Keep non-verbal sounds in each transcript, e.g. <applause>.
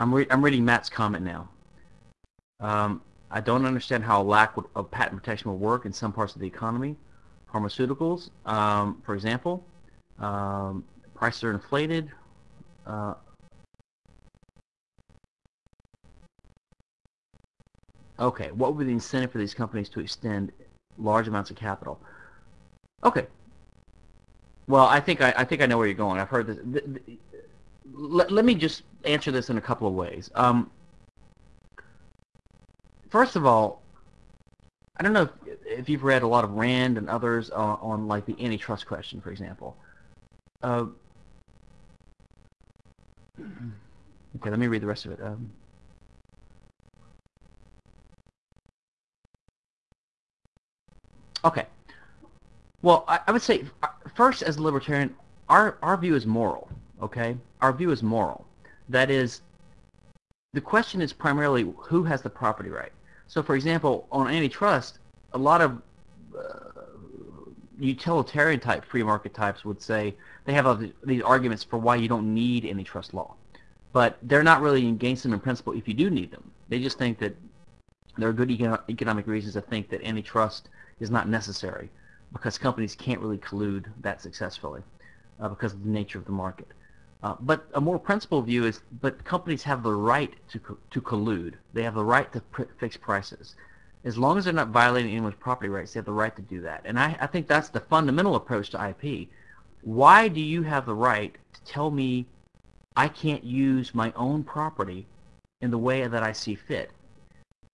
I'm, re I'm reading Matt's comment now. Um, I don't understand how a lack of patent protection will work in some parts of the economy. Pharmaceuticals, um, for example, um, prices are inflated. Uh, okay, what would be the incentive for these companies to extend large amounts of capital? Okay. Well, I think I, I think I know where you're going. I've heard this. Let, let me just answer this in a couple of ways. Um, first of all, I don't know if, if, you've read a lot of Rand and others on, on like the antitrust question, for example. Uh, okay, let me read the rest of it. Um, okay. Well, I, I would say uh, first, as a libertarian, our our view is moral. Okay, our view is moral. That is, the question is primarily who has the property right. So, for example, on antitrust, a lot of uh, utilitarian type free market types would say they have these arguments for why you don't need antitrust law. But they're not really against them in principle if you do need them. They just think that there are good economic reasons to think that antitrust is not necessary because companies can't really collude that successfully uh, because of the nature of the market. Uh, but a more principled view is, but companies have the right to, co to collude. They have the right to pr fix prices. As long as they're not violating anyone's property rights, they have the right to do that. And I, I think that's the fundamental approach to IP. Why do you have the right to tell me I can't use my own property in the way that I see fit?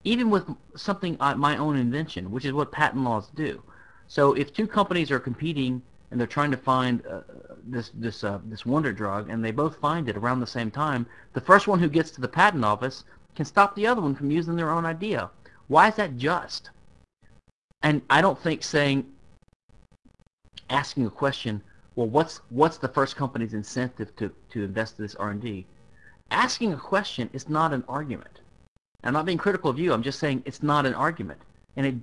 Even with something, uh, my own invention, which is what patent laws do. So if two companies are competing and they're trying to find uh, this this uh, this wonder drug, and they both find it around the same time. The first one who gets to the patent office can stop the other one from using their own idea. Why is that just? And I don't think saying asking a question, well, what's what's the first company's incentive to to invest in this R&D? Asking a question is not an argument. I'm not being critical of you. I'm just saying it's not an argument, and it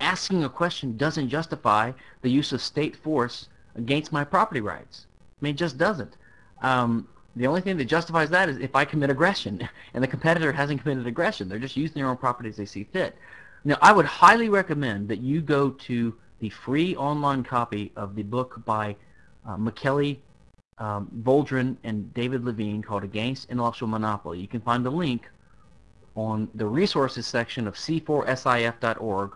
asking a question doesn't justify the use of state force against my property rights. I mean, it just doesn't. Um, the only thing that justifies that is if I commit aggression, <laughs> and the competitor hasn't committed aggression. They're just using their own property as they see fit. Now, I would highly recommend that you go to the free online copy of the book by uh, Michele um, and David Levine called Against Intellectual Monopoly. You can find the link on the resources section of c4sif.org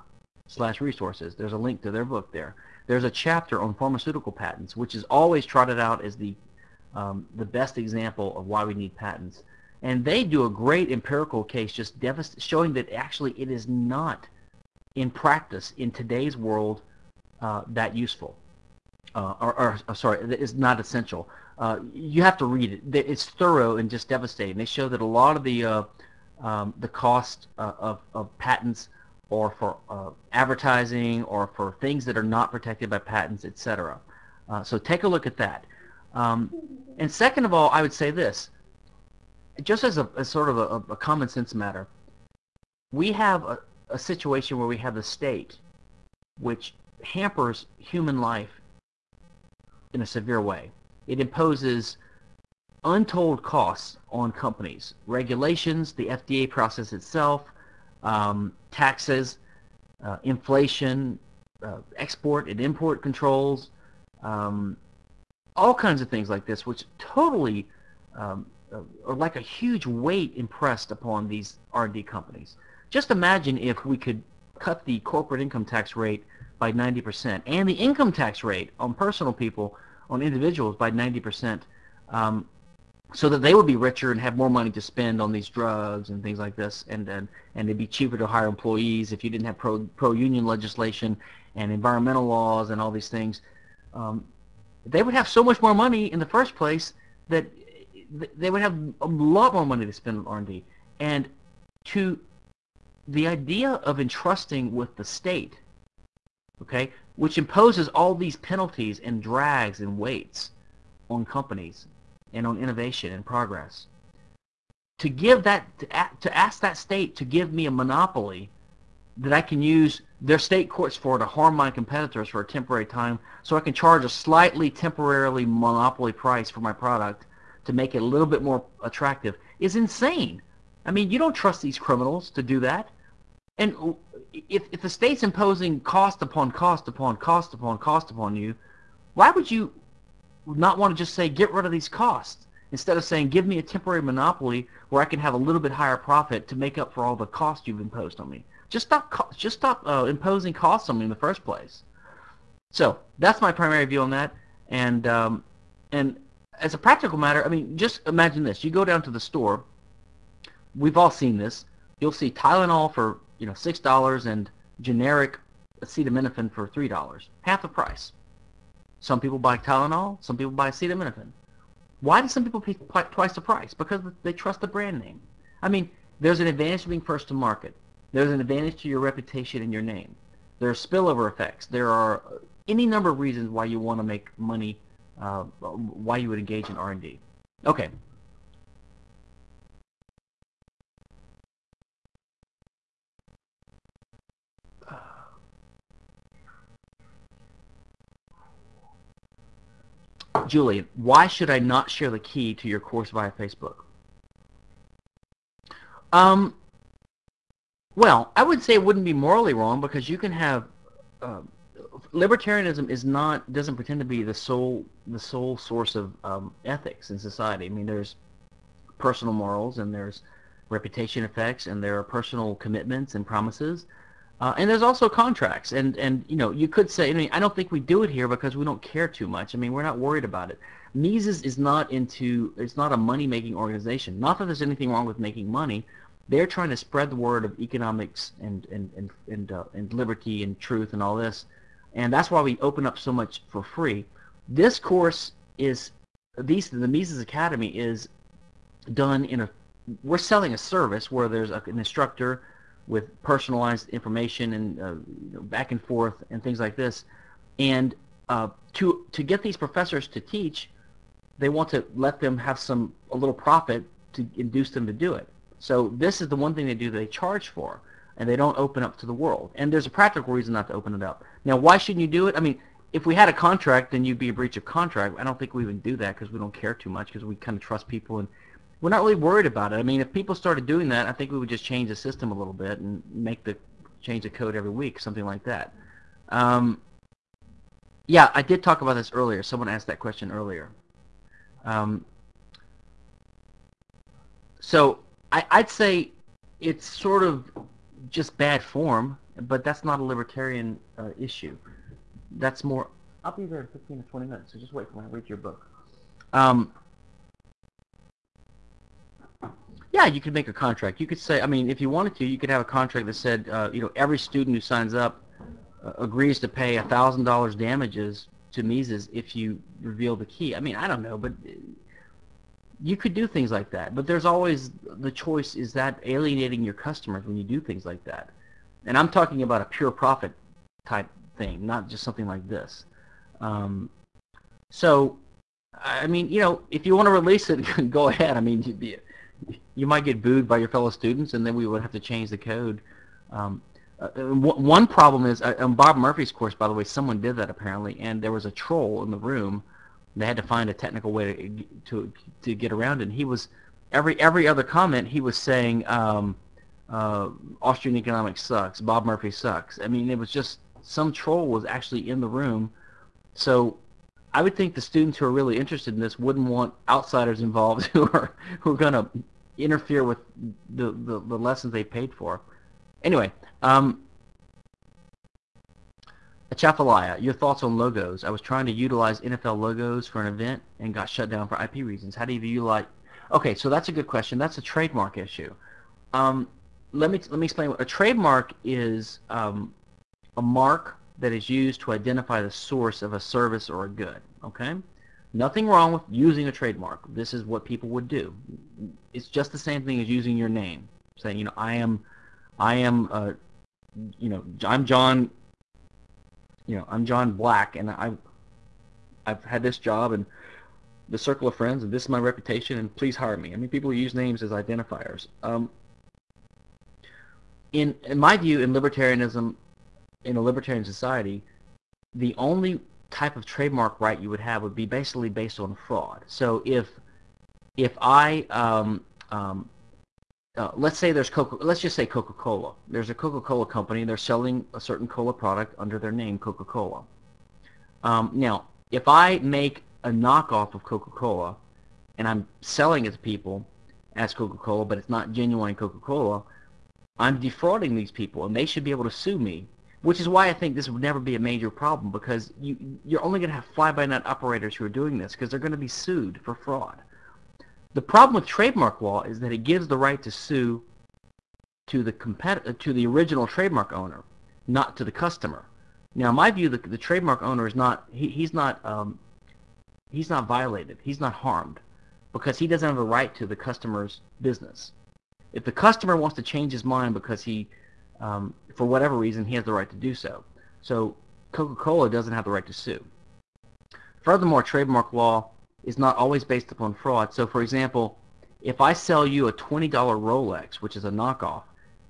slash resources. There's a link to their book there. There's a chapter on pharmaceutical patents, which is always trotted out as the um, the best example of why we need patents. And they do a great empirical case just showing that actually it is not in practice in today's world uh, that useful. Uh, or, or, or, sorry, it's not essential. Uh, you have to read it. It's thorough and just devastating. They show that a lot of the uh, um, the cost uh, of, of patents or for uh, advertising or for things that are not protected by patents, etc. Uh, so take a look at that. Um, and second of all, I would say this, just as a as sort of a, a, common sense matter, we have a, a situation where we have the state which hampers human life in a severe way. It imposes untold costs on companies, regulations, the FDA process itself, um, taxes, uh, inflation, uh, export and import controls, um, all kinds of things like this, which totally um, uh, are like a huge weight impressed upon these R&D companies. Just imagine if we could cut the corporate income tax rate by 90% and the income tax rate on personal people, on individuals by 90%. Um, so that they would be richer and have more money to spend on these drugs and things like this, and and, and it'd be cheaper to hire employees if you didn't have pro pro union legislation and environmental laws and all these things. Um, they would have so much more money in the first place that they would have a lot more money to spend on R&D. And to the idea of entrusting with the state, okay, which imposes all these penalties and drags and weights on companies and on innovation and progress. To give that, to ask that state to give me a monopoly that I can use their state courts for to harm my competitors for a temporary time so I can charge a slightly temporarily monopoly price for my product to make it a little bit more attractive is insane. I mean, you don't trust these criminals to do that. And if, if the state's imposing cost upon cost upon cost upon cost upon you, why would you not want to just say, get rid of these costs? Instead of saying, give me a temporary monopoly where I can have a little bit higher profit to make up for all the cost you've imposed on me. Just stop, just stop uh, imposing costs on me in the first place. So that's my primary view on that. And um, and as a practical matter, I mean, just imagine this: you go down to the store. We've all seen this. You'll see Tylenol for you know six dollars and generic acetaminophen for three dollars, half the price. Some people buy Tylenol, some people buy acetaminophen. Why do some people pay twice the price? Because they trust the brand name. I mean, there's an advantage to being first to market. There's an advantage to your reputation and your name. There are spillover effects. There are any number of reasons why you want to make money, uh, why you would engage in R&D. Okay. Julie, why should I not share the key to your course via Facebook? Um, well, I would say it wouldn't be morally wrong because you can have uh, libertarianism is not doesn't pretend to be the sole the sole source of um, ethics in society. I mean, there's personal morals and there's reputation effects and there are personal commitments and promises. Uh, and there's also contracts, and and you know you could say I mean I don't think we do it here because we don't care too much. I mean we're not worried about it. Mises is not into it's not a money making organization. Not that there's anything wrong with making money, they're trying to spread the word of economics and and and and, uh, and liberty and truth and all this, and that's why we open up so much for free. This course is these the Mises Academy is done in a we're selling a service where there's a, an instructor with personalized information and uh, you know, back and forth and things like this, and uh, to to get these professors to teach, they want to let them have some a little profit to induce them to do it. So this is the one thing they do they charge for, and they don't open up to the world. And there's a practical reason not to open it up. Now, why shouldn't you do it? I mean, if we had a contract, then you'd be a breach of contract. I don't think we would do that because we don't care too much because we kind of trust people and we're not really worried about it. I mean, if people started doing that, I think we would just change the system a little bit and make the change the code every week, something like that. Um, yeah, I did talk about this earlier. Someone asked that question earlier. Um, so I, would say it's sort of just bad form, but that's not a libertarian uh, issue. That's more. I'll be there in 15 to 20 minutes, so just wait for me to read your book. Um, yeah, you could make a contract. You could say, I mean, if you wanted to, you could have a contract that said, uh, you know, every student who signs up uh, agrees to pay $1,000 damages to Mises if you reveal the key. I mean, I don't know, but you could do things like that, but there's always the choice, is that alienating your customers when you do things like that? And I'm talking about a pure profit type thing, not just something like this. Um, so, I mean, you know, if you want to release it, <laughs> go ahead. I mean, you, might get booed by your fellow students, and then we would have to change the code. Um, uh, one problem is, uh, on Bob Murphy's course, by the way, someone did that apparently, and there was a troll in the room they had to find a technical way to to, to get around it. And he was every every other comment he was saying um, uh, Austrian economics sucks, Bob Murphy sucks. I mean, it was just some troll was actually in the room. So I would think the students who are really interested in this wouldn't want outsiders <laughs> involved who are who are going to interfere with the, the, the lessons they paid for. Anyway, um, Chafalaya, your thoughts on logos. I was trying to utilize NFL logos for an event and got shut down for IP reasons. How do you utilize... Okay, so that's a good question. That's a trademark issue. Um, let me let me explain. A trademark is um, a mark that is used to identify the source of a service or a good. Okay, nothing wrong with using a trademark. This is what people would do. It's just the same thing as using your name, saying you know I am, I am, uh, you know I'm John you know, I'm John Black, and I, I've had this job and the circle of friends, and this is my reputation, and please hire me. I mean, people use names as identifiers. Um, in, in my view, in libertarianism, in a libertarian society, the only type of trademark right you would have would be basically based on fraud. So if if I um, um, uh, let's say there's Coca. Let's just say Coca-Cola. There's a Coca-Cola company. They're selling a certain cola product under their name, Coca-Cola. Um, now, if I make a knockoff of Coca-Cola and I'm selling it to people as Coca-Cola, but it's not genuine Coca-Cola, I'm defrauding these people, and they should be able to sue me. Which is why I think this would never be a major problem because you, you're only going to have fly-by-night operators who are doing this because they're going to be sued for fraud. The problem with trademark law is that it gives the right to sue to the compet to the original trademark owner, not to the customer. Now, in my view, the, the trademark owner is not he, he's not um, he's not violated. He's not harmed because he doesn't have a right to the customer's business. If the customer wants to change his mind because he, um, for whatever reason, he has the right to do so. So Coca-Cola doesn't have the right to sue. Furthermore, trademark law is not always based upon fraud. So for example, if I sell you a $20 Rolex, which is a knockoff,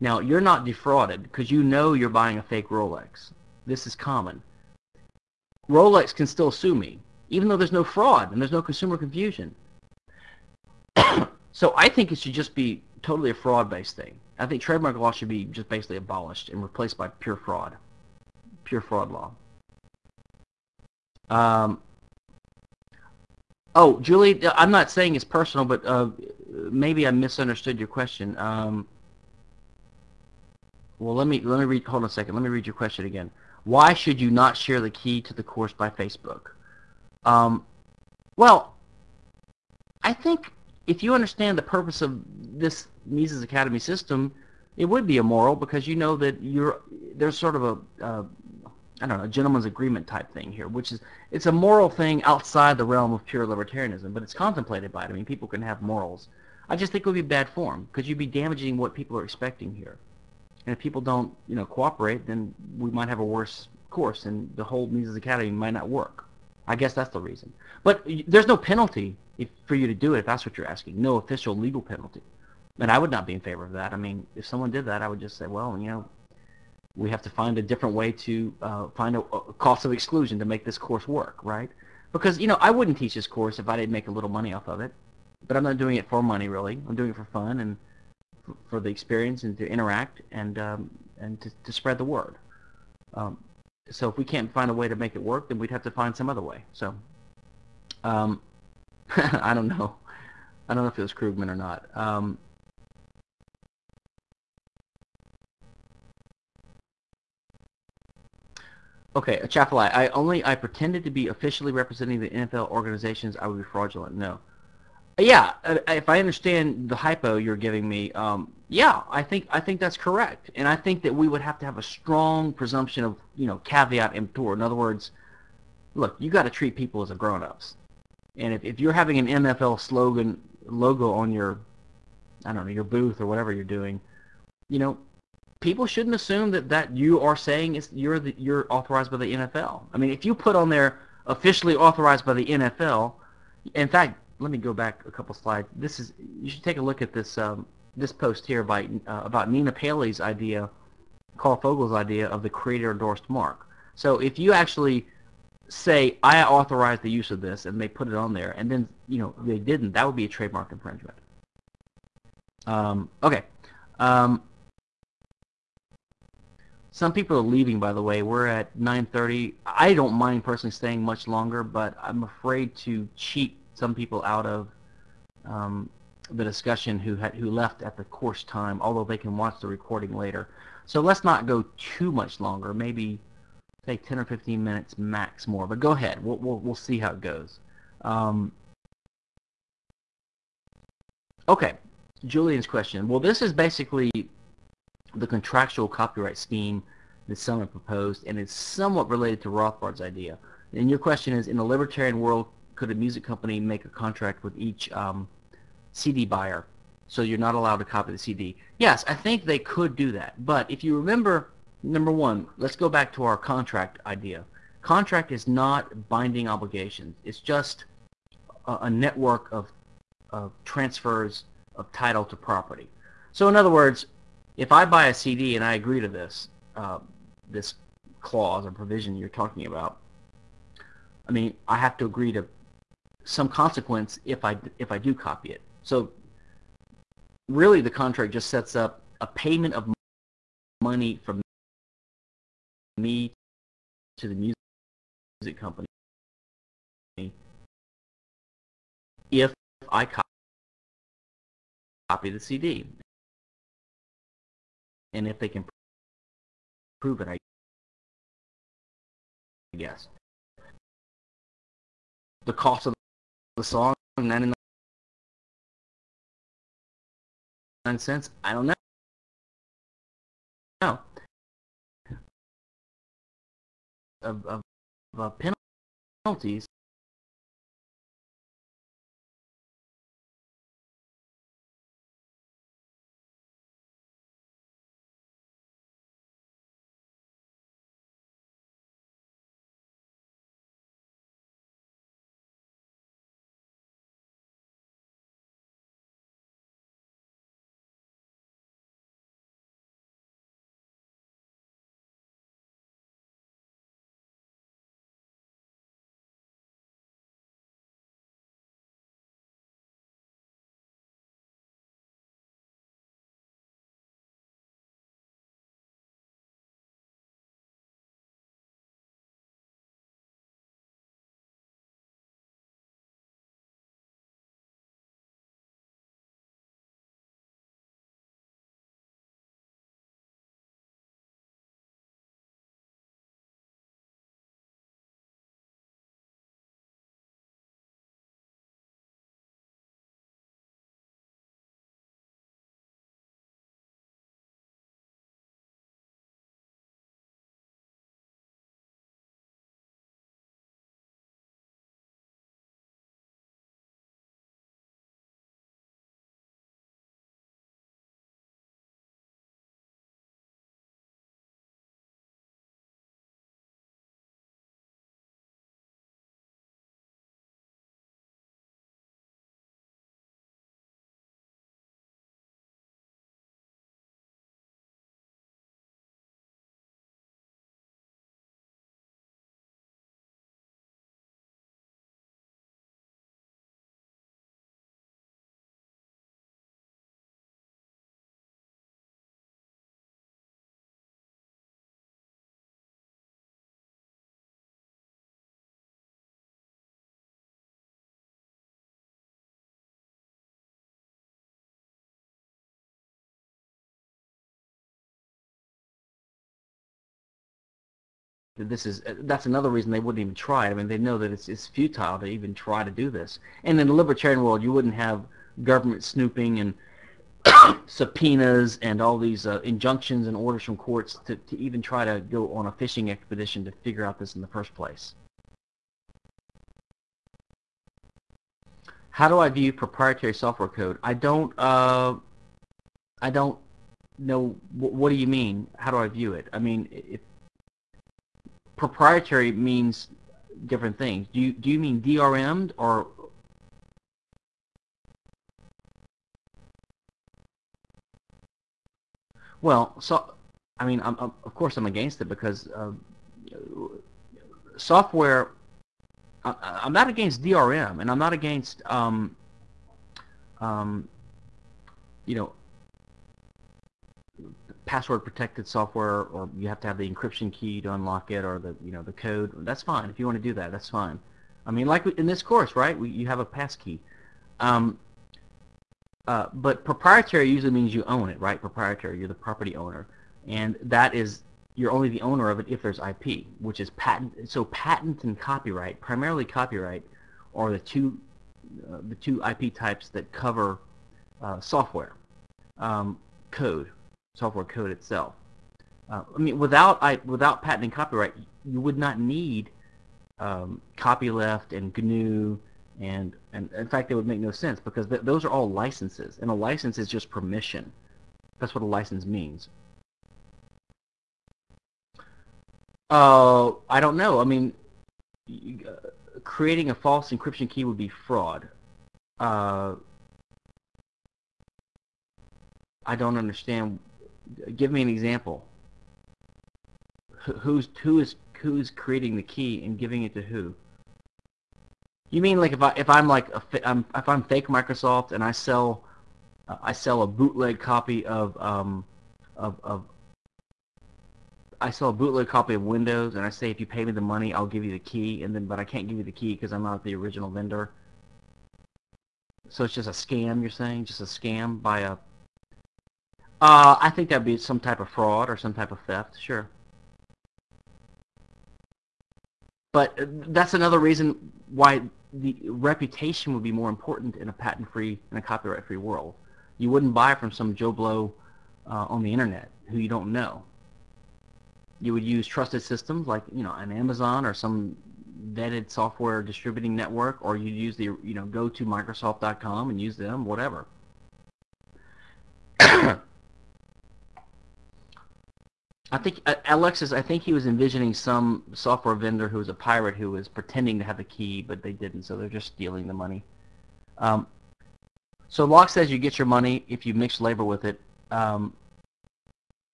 now you're not defrauded because you know you're buying a fake Rolex. This is common. Rolex can still sue me, even though there's no fraud and there's no consumer confusion. <coughs> so I think it should just be totally a fraud-based thing. I think trademark law should be just basically abolished and replaced by pure fraud, pure fraud law. Um, Oh, Julie, I'm not saying it's personal, but uh, maybe I misunderstood your question. Um, well, let me let me read. Hold on a second. Let me read your question again. Why should you not share the key to the course by Facebook? Um, well, I think if you understand the purpose of this Mises Academy system, it would be immoral because you know that you're there's sort of a uh, I don't know, a gentleman's agreement type thing here, which is it's a moral thing outside the realm of pure libertarianism, but it's contemplated by it. I mean, people can have morals. I just think it would be bad form because you'd be damaging what people are expecting here. And if people don't, you know, cooperate, then we might have a worse course, and the whole Mises Academy might not work. I guess that's the reason. But there's no penalty if, for you to do it if that's what you're asking. No official legal penalty. And I would not be in favor of that. I mean, if someone did that, I would just say, well, you know, we have to find a different way to uh, find a, a, cost of exclusion to make this course work, right? Because, you know, I wouldn't teach this course if I didn't make a little money off of it. But I'm not doing it for money, really. I'm doing it for fun and for the experience and to interact and um, and to, to spread the word. Um, so if we can't find a way to make it work, then we'd have to find some other way. So um, <laughs> I don't know. I don't know if it was Krugman or not. Um, Okay, a chapel I. I only I pretended to be officially representing the NFL organizations. I would be fraudulent. No. Yeah, uh, if I understand the hypo you're giving me, um, yeah, I think I think that's correct, and I think that we would have to have a strong presumption of you know caveat emptor. In other words, look, you got to treat people as grown-ups, and if if you're having an NFL slogan logo on your, I don't know, your booth or whatever you're doing, you know, people shouldn't assume that that you are saying is you're the, you're authorized by the NFL. I mean, if you put on there officially authorized by the NFL, in fact, let me go back a couple slides. This is you should take a look at this um, this post here by uh, about Nina Paley's idea, Karl Fogel's idea of the creator endorsed mark. So if you actually say I authorize the use of this and they put it on there and then you know they didn't, that would be a trademark infringement. Um, okay. Um, some people are leaving, by the way. We're at 9.30. I don't mind personally staying much longer, but I'm afraid to cheat some people out of um, the discussion who had, who left at the course time, although they can watch the recording later. So let's not go too much longer. Maybe take 10 or 15 minutes max more. But go ahead. We'll, we'll, we'll see how it goes. Um, okay. Julian's question. Well, this is basically the contractual copyright scheme that someone proposed, and it's somewhat related to Rothbard's idea. And your question is, in a libertarian world, could a music company make a contract with each um, CD buyer so you're not allowed to copy the CD? Yes, I think they could do that. But if you remember, number one, let's go back to our contract idea. Contract is not binding obligations. It's just a, a network of, of transfers of title to property. So in other words, if I buy a CD and I agree to this, uh, this clause or provision you're talking about, I mean, I have to agree to some consequence if I if I do copy it. So really, the contract just sets up a payment of money from me to the music company if I copy the CD. And if they can prove it, I guess. The cost of the song, 99 cents, I don't know. No. Of, of, of uh, penalties this is that's another reason they wouldn't even try. I mean, they know that it's it's futile to even try to do this. And in the libertarian world, you wouldn't have government snooping and <coughs> subpoenas and all these uh, injunctions and orders from courts to, to even try to go on a fishing expedition to figure out this in the first place. How do I view proprietary software code? I don't. Uh, I don't know. What do you mean? How do I view it? I mean, if proprietary means different things. Do you do you mean DRM'd or well, so I mean, I'm, I'm, of course I'm against it because uh, software. I, am not against DRM, and I'm not against um, um, you know password protected software or you have to have the encryption key to unlock it or the you know the code that's fine. If you want to do that that's fine. I mean like in this course right we, you have a passkey um, uh, but proprietary usually means you own it right? Proprietary you're the property owner. And that is you're only the owner of it if there's IP which is patent so patent and copyright primarily copyright are the two uh, the two IP types that cover uh, software um, code software code itself. Uh, I mean, without I, without patent and copyright, you would not need um, copyleft and GNU, and and in fact, it would make no sense because th those are all licenses, and a license is just permission. That's what a license means. Uh, I don't know. I mean, creating a false encryption key would be fraud. Uh, I don't understand give me an example. Who's who is who's creating the key and giving it to who? You mean like if I if I'm like a, I'm, if I'm fake Microsoft and I sell uh, I sell a bootleg copy of um of of I sell a bootleg copy of Windows and I say if you pay me the money I'll give you the key and then but I can't give you the key because I'm not the original vendor. So it's just a scam you're saying? Just a scam by a uh, I think that'd be some type of fraud or some type of theft, sure. But uh, that's another reason why the reputation would be more important in a patent-free and a copyright-free world. You wouldn't buy from some Joe Blow uh, on the internet who you don't know. You would use trusted systems like you know an Amazon or some vetted software distributing network, or you'd use the you know go to Microsoft.com and use them, whatever. I think uh, Alexis. I think he was envisioning some software vendor who was a pirate who was pretending to have the key, but they didn't, so they're just stealing the money. Um, so Locke says you get your money if you mix labor with it. Um,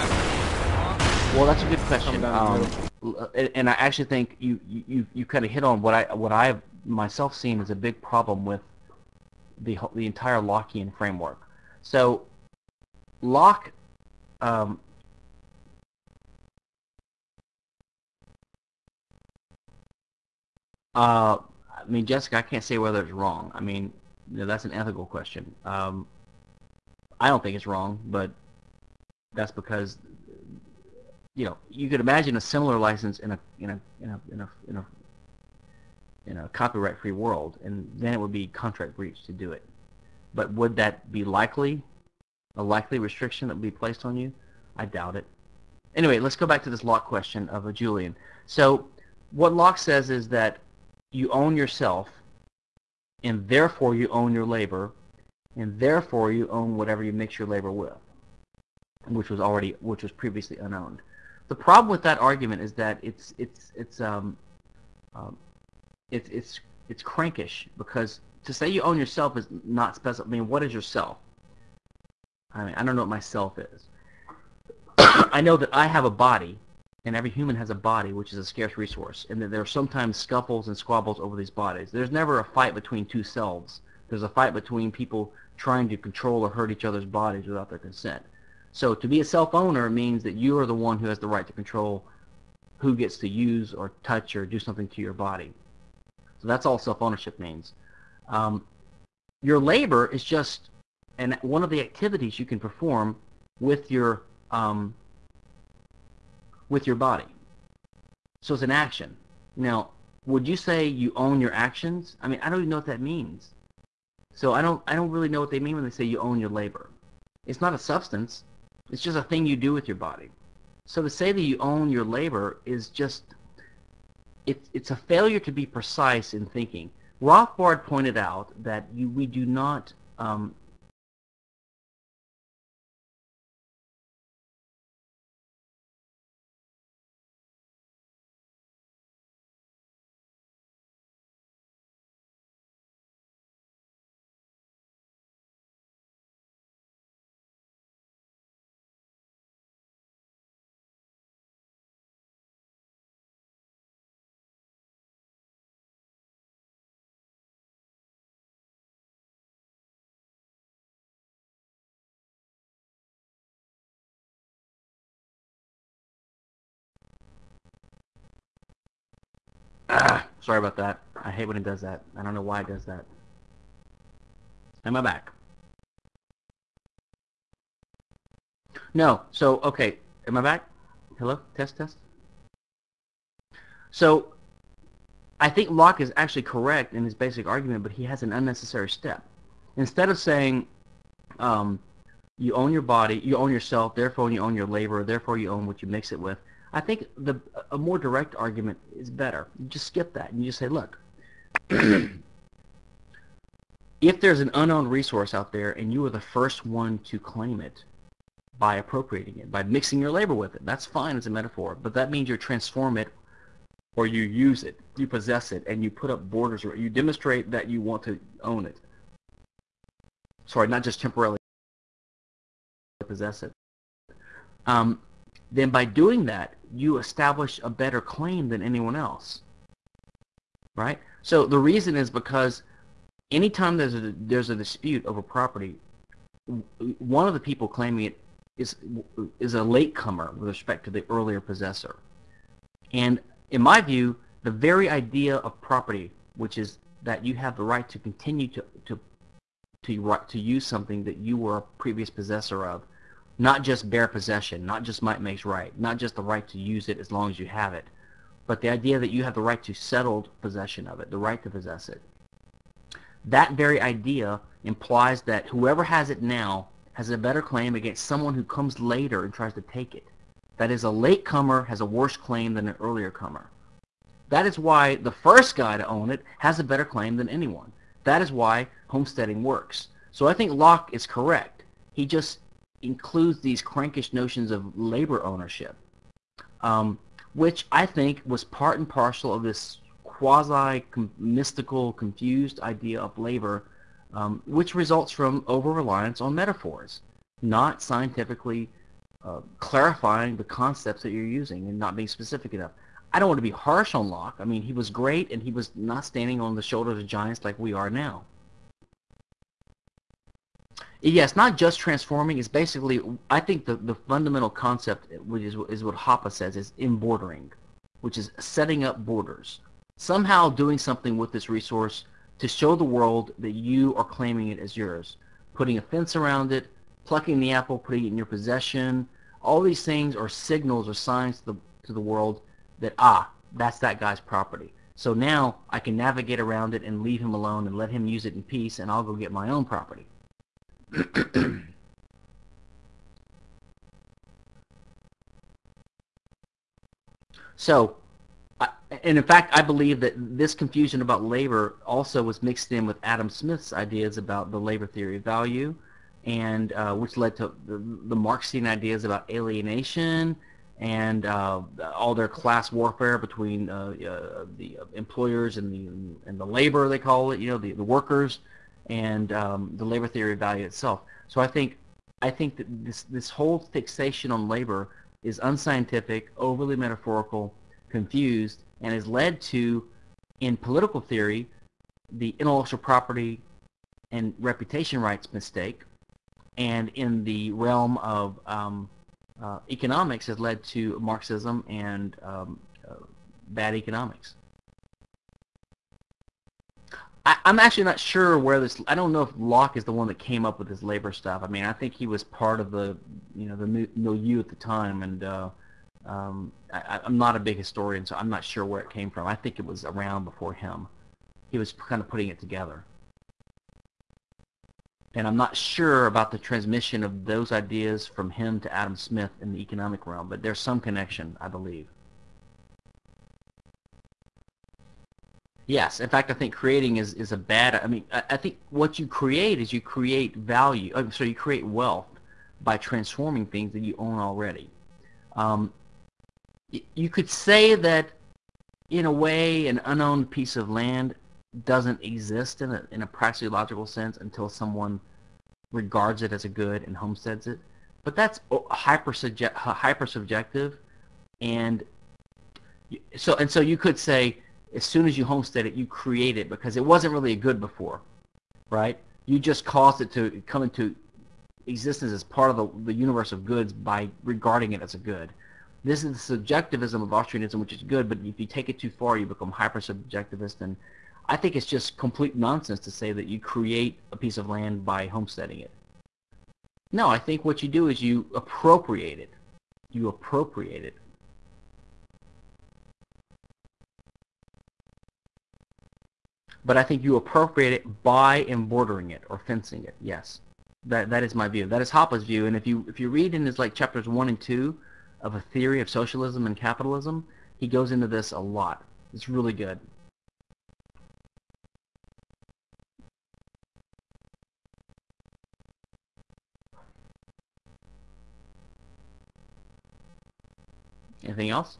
well, that's a good question, um, and I actually think you you you kind of hit on what I what I have myself seen as a big problem with the the entire Lockean framework. So Locke um, Uh, I mean, Jessica, I can't say whether it's wrong. I mean, you know, that's an ethical question. Um, I don't think it's wrong, but that's because you know you could imagine a similar license in a in a in a in a in a, in a copyright-free world, and then it would be contract breach to do it. But would that be likely? A likely restriction that would be placed on you? I doubt it. Anyway, let's go back to this Locke question of a Julian. So what Locke says is that you own yourself, and therefore you own your labor, and therefore you own whatever you mix your labor with, which was already which was previously unowned. The problem with that argument is that it's it's it's um, um it's it's it's crankish because to say you own yourself is not specific. I mean, what is yourself? I mean, I don't know what myself is. <coughs> I know that I have a body and every human has a body, which is a scarce resource, and that there are sometimes scuffles and squabbles over these bodies. There's never a fight between two selves. There's a fight between people trying to control or hurt each other's bodies without their consent. So to be a self-owner means that you are the one who has the right to control who gets to use or touch or do something to your body. So that's all self-ownership means. Um, your labor is just and one of the activities you can perform with your um, with your body. So it's an action. Now, would you say you own your actions? I mean, I don't even know what that means. So I don't, I don't really know what they mean when they say you own your labor. It's not a substance. It's just a thing you do with your body. So to say that you own your labor is just, it's, it's a failure to be precise in thinking. Rothbard pointed out that you, we do not um, Ah, <sighs> sorry about that. I hate when it does that. I don't know why it does that. Am I back? No. So, okay. Am I back? Hello? Test, test? So, I think Locke is actually correct in his basic argument, but he has an unnecessary step. Instead of saying, um, you own your body, you own yourself, therefore you own your labor, therefore you own what you mix it with, I think the a more direct argument is better. You just skip that and you just say, look, <clears throat> if there's an unknown resource out there and you are the first one to claim it by appropriating it, by mixing your labor with it, that's fine as a metaphor, but that means you transform it or you use it, you possess it, and you put up borders, or you demonstrate that you want to own it. Sorry, not just temporarily possess it. Um, then by doing that, you establish a better claim than anyone else. Right? So the reason is because anytime there's a there's a dispute over property, one of the people claiming it is is a latecomer with respect to the earlier possessor. And in my view, the very idea of property, which is that you have the right to continue to to to, to use something that you were a previous possessor of, not just bare possession, not just might makes right, not just the right to use it as long as you have it, but the idea that you have the right to settled possession of it, the right to possess it. That very idea implies that whoever has it now has a better claim against someone who comes later and tries to take it. That is, a latecomer has a worse claim than an earlier comer. That is why the first guy to own it has a better claim than anyone. That is why homesteading works. So I think Locke is correct. He just includes these crankish notions of labor ownership, um, which I think was part and parcel of this quasi-mystical, confused idea of labor, um, which results from over-reliance on metaphors, not scientifically uh, clarifying the concepts that you're using and not being specific enough. I don't want to be harsh on Locke. I mean, he was great, and he was not standing on the shoulders of giants like we are now. It's not just transforming. It's basically, I think the, the fundamental concept, which is, is what Hoppe says, is embordering, which is setting up borders. Somehow doing something with this resource to show the world that you are claiming it as yours. Putting a fence around it, plucking the apple, putting it in your possession. All these things are signals or signs to the, to the world that, ah, that's that guy's property. So now I can navigate around it and leave him alone and let him use it in peace and I'll go get my own property. <clears throat> so, and in fact, I believe that this confusion about labor also was mixed in with Adam Smith's ideas about the labor theory of value, and uh, which led to the, the Marxian ideas about alienation and uh, all their class warfare between uh, uh, the employers and the and the labor they call it, you know, the, the workers, and um, the labor theory of value itself. So I think I think that this this whole fixation on labor is unscientific, overly metaphorical, confused, and has led to, in political theory, the intellectual property and reputation rights mistake, and in the realm of um, uh, economics has led to Marxism and um, uh, bad economics. I, am actually not sure where this. I don't know if Locke is the one that came up with this labor stuff. I mean, I think he was part of the, you know, the milieu at the time, and uh, um, I, I'm not a big historian, so I'm not sure where it came from. I think it was around before him. He was kind of putting it together and I'm not sure about the transmission of those ideas from him to Adam Smith in the economic realm, but there's some connection, I believe. Yes, in fact, I think creating is, is a bad, I mean, I, I think what you create is you create value, uh, so you create wealth by transforming things that you own already. Um, you could say that, in a way, an unowned piece of land doesn't exist in a, in a praxeological sense until someone regards it as a good and homesteads it. But that's hyper hyper subjective, and so and so you could say as soon as you homestead it, you create it because it wasn't really a good before, right? You just caused it to come into existence as part of the, the universe of goods by regarding it as a good. This is the subjectivism of Austrianism, which is good, but if you take it too far, you become hyper-subjectivist and I think it's just complete nonsense to say that you create a piece of land by homesteading it. No, I think what you do is you appropriate it. You appropriate it. But I think you appropriate it by embordering it or fencing it. Yes, that that is my view. That is Hoppe's view. And if you if you read in his like chapters one and two of a theory of socialism and capitalism, he goes into this a lot. It's really good. Anything else?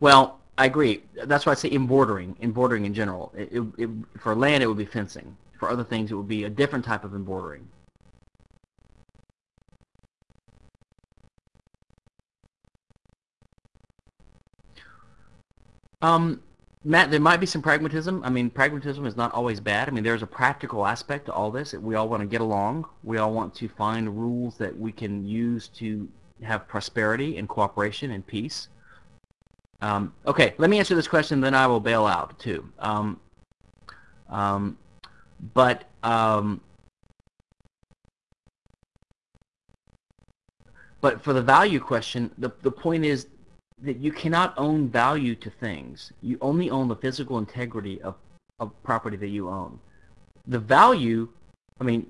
Well, I agree. That's why I say embordering, embordering in general. It, it, it, for land, it would be fencing. For other things, it would be a different type of embordering. Um, Matt, there might be some pragmatism. I mean, pragmatism is not always bad. I mean, there's a practical aspect to all this. We all want to get along. We all want to find rules that we can use to have prosperity and cooperation and peace. Um, okay, let me answer this question, then I will bail out too. Um, um, but um, but for the value question, the the point is that you cannot own value to things. You only own the physical integrity of of property that you own. The value, I mean,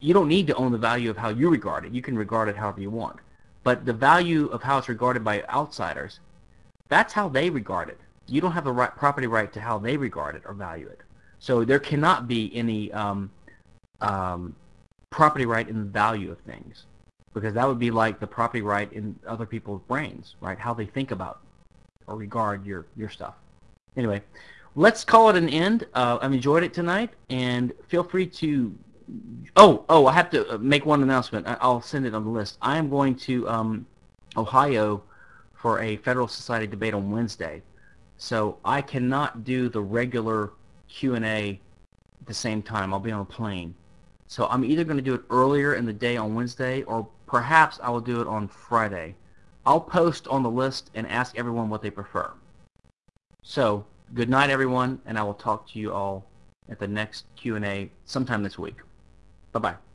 you don't need to own the value of how you regard it. You can regard it however you want. But the value of how it's regarded by outsiders that's how they regard it. You don't have the right property right to how they regard it or value it. So there cannot be any um, um, property right in the value of things because that would be like the property right in other people's brains, right? How they think about or regard your, your stuff. Anyway, let's call it an end. Uh, I've enjoyed it tonight, and feel free to... Oh, oh, I have to uh, make one announcement. I'll send it on the list. I am going to um, Ohio for a Federalist Society debate on Wednesday. So I cannot do the regular Q&A at the same time. I'll be on a plane. So I'm either going to do it earlier in the day on Wednesday or perhaps I will do it on Friday. I'll post on the list and ask everyone what they prefer. So good night everyone and I will talk to you all at the next Q&A sometime this week. Bye-bye.